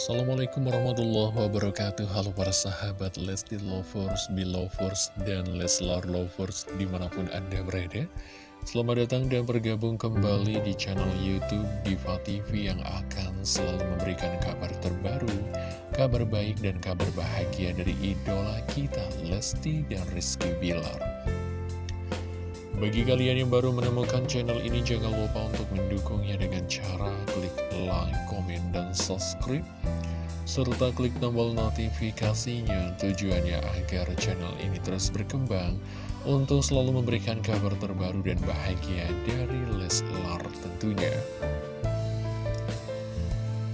Assalamualaikum warahmatullahi wabarakatuh. Halo para sahabat Lesti Lovers, Belovers, dan Leslar Lovers di mana pun anda berada. Selamat datang dan bergabung kembali di channel Youtube Diva TV yang akan selalu memberikan kabar terbaru Kabar baik dan kabar bahagia dari idola kita Lesti dan Rizky Bilar bagi kalian yang baru menemukan channel ini, jangan lupa untuk mendukungnya dengan cara klik like, komen, dan subscribe. Serta klik tombol notifikasinya tujuannya agar channel ini terus berkembang untuk selalu memberikan kabar terbaru dan bahagia dari Leslar tentunya.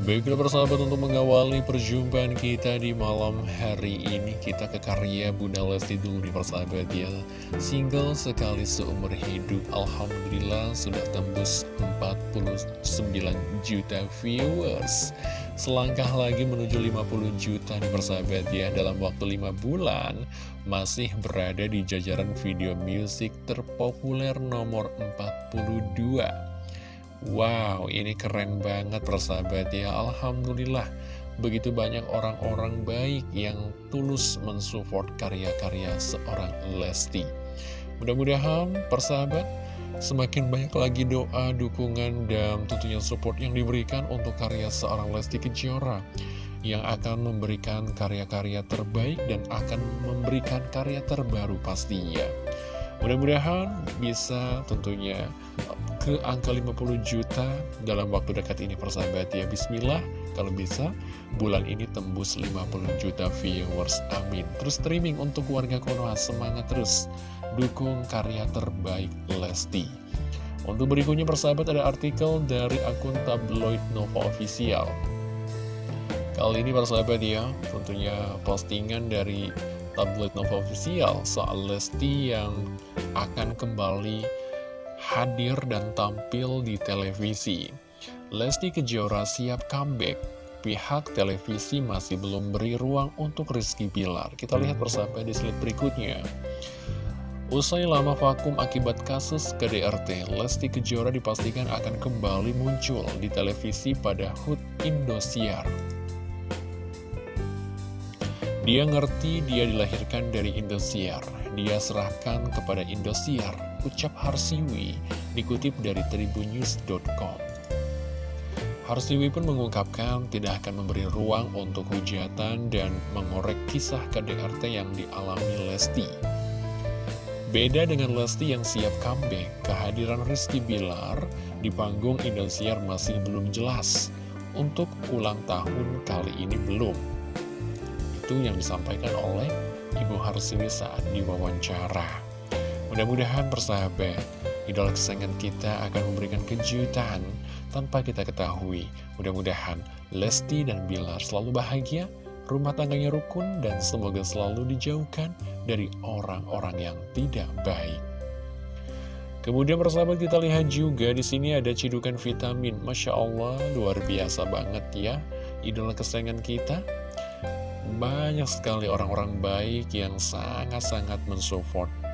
Baiklah persahabat untuk mengawali perjumpaan kita di malam hari ini. Kita ke karya Bunda Lesti dulu nih persahabat ya. Single sekali seumur hidup. Alhamdulillah sudah tembus 49 juta viewers. Selangkah lagi menuju 50 juta nih persahabat ya. Dalam waktu 5 bulan masih berada di jajaran video musik terpopuler nomor 42 Wow, ini keren banget persahabat ya. Alhamdulillah, begitu banyak orang-orang baik yang tulus mensupport karya-karya seorang Lesti. Mudah-mudahan persahabat, semakin banyak lagi doa, dukungan, dan tentunya support yang diberikan untuk karya seorang Lesti Kejora yang akan memberikan karya-karya terbaik dan akan memberikan karya terbaru pastinya. Mudah-mudahan bisa tentunya ke angka 50 juta dalam waktu dekat ini persahabat ya. Bismillah kalau bisa bulan ini tembus 50 juta viewers amin. Terus streaming untuk warga Konoha semangat terus. Dukung karya terbaik Lesti. Untuk berikutnya persahabat ada artikel dari akun tabloid Nova Official. Kali ini persahabat ya tentunya postingan dari tabloid Nova Official soal Lesti yang akan kembali hadir dan tampil di televisi. Lesti Kejora siap comeback. Pihak televisi masih belum beri ruang untuk Rizky Bilar. Kita lihat bersama di slide berikutnya. Usai lama vakum akibat kasus KDRT, Lesti Kejora dipastikan akan kembali muncul di televisi pada HUT Indosiar. Dia ngerti dia dilahirkan dari Indosiar. Dia serahkan kepada Indosiar, ucap Harsiwi, dikutip dari tribunnews.com. Harsiwi pun mengungkapkan tidak akan memberi ruang untuk hujatan dan mengorek kisah KDRT yang dialami Lesti. Beda dengan Lesti yang siap comeback, kehadiran Rizky Bilar di panggung Indosiar masih belum jelas. Untuk ulang tahun kali ini belum itu yang disampaikan oleh Ibu Harsiwi saat diwawancara. Mudah-mudahan persahabat, idola kesayangan kita akan memberikan kejutan tanpa kita ketahui. Mudah-mudahan Lesti dan Bilar selalu bahagia, rumah tangganya rukun, dan semoga selalu dijauhkan dari orang-orang yang tidak baik. Kemudian persahabat kita lihat juga di sini ada cidukan vitamin. Masya Allah, luar biasa banget ya. Idola kesayangan kita banyak sekali orang-orang baik yang sangat-sangat mensupport.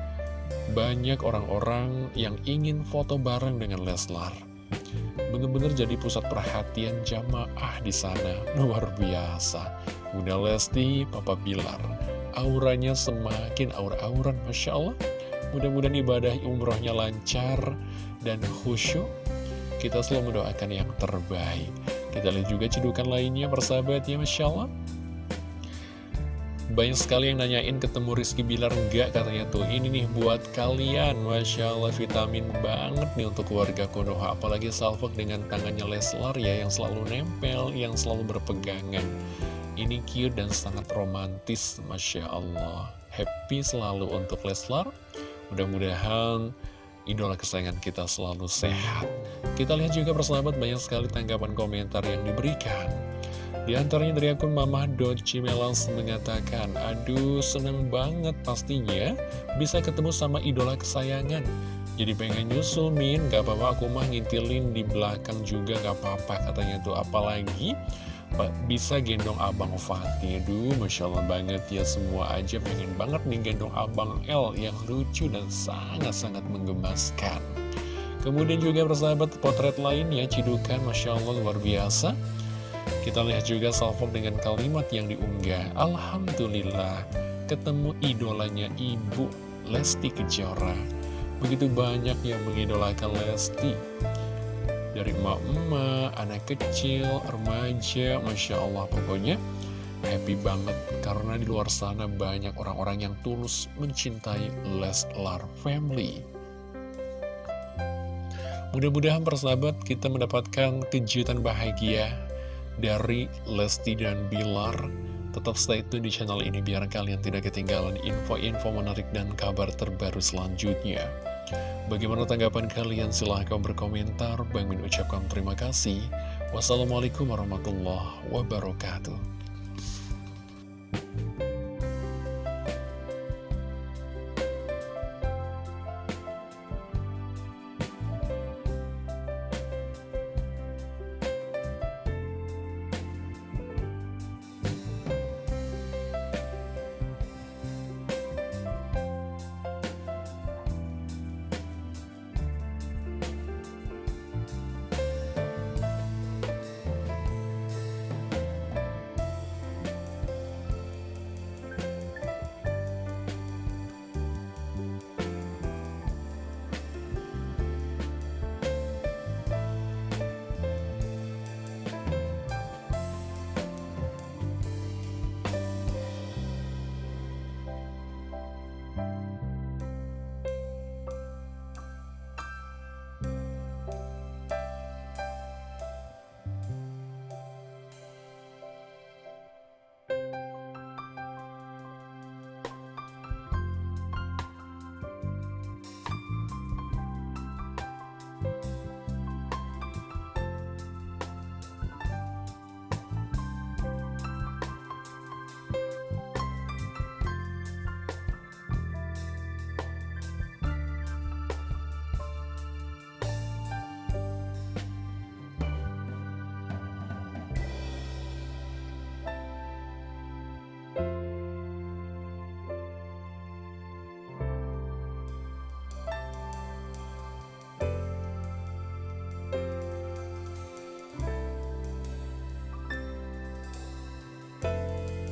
Banyak orang-orang yang ingin foto bareng dengan Leslar. Benar-benar jadi pusat perhatian jamaah di sana. Luar biasa. Bunda Lesti, Papa Bilar. Auranya semakin aura-auran, Masya Allah. Mudah-mudahan ibadah umrohnya lancar dan khusyuk. Kita selalu mendoakan yang terbaik. Kita lihat juga cedukan lainnya, persahabat ya, Masya Allah. Banyak sekali yang nanyain ketemu Rizky Bilar enggak katanya tuh Ini nih buat kalian. Masya Allah vitamin banget nih untuk keluarga Konoha. Apalagi Salfok dengan tangannya Leslar ya Yang selalu nempel, yang selalu berpegangan. Ini cute dan sangat romantis Masya Allah. Happy selalu untuk Leslar. Mudah-mudahan idola kesayangan kita selalu sehat. Kita lihat juga persahabat banyak sekali tanggapan komentar yang diberikan di antaranya dari akun Mamah.cimelans mengatakan, Aduh, seneng banget pastinya bisa ketemu sama idola kesayangan. Jadi pengen nyusul, Min. Gak apa-apa, aku mah ngintilin di belakang juga gak apa-apa katanya tuh. Apalagi bisa gendong Abang Fatih. Aduh, Masya Allah banget ya semua aja pengen banget nih gendong Abang L yang lucu dan sangat-sangat menggemaskan. Kemudian juga persahabat potret lainnya, Cidukan, Masya Allah luar biasa. Kita lihat juga salvo dengan kalimat yang diunggah. Alhamdulillah ketemu idolanya Ibu Lesti Kejora. Begitu banyak yang mengidolakan Lesti. Dari emak-emak, anak kecil, remaja, Masya Allah pokoknya happy banget. Karena di luar sana banyak orang-orang yang tulus mencintai Leslar Family. Mudah-mudahan persahabat kita mendapatkan kejutan bahagia dari Lesti dan Bilar. Tetap stay tune di channel ini biar kalian tidak ketinggalan info-info menarik dan kabar terbaru selanjutnya. Bagaimana tanggapan kalian? Silahkan berkomentar. Bang Min ucapkan terima kasih. Wassalamualaikum warahmatullahi wabarakatuh.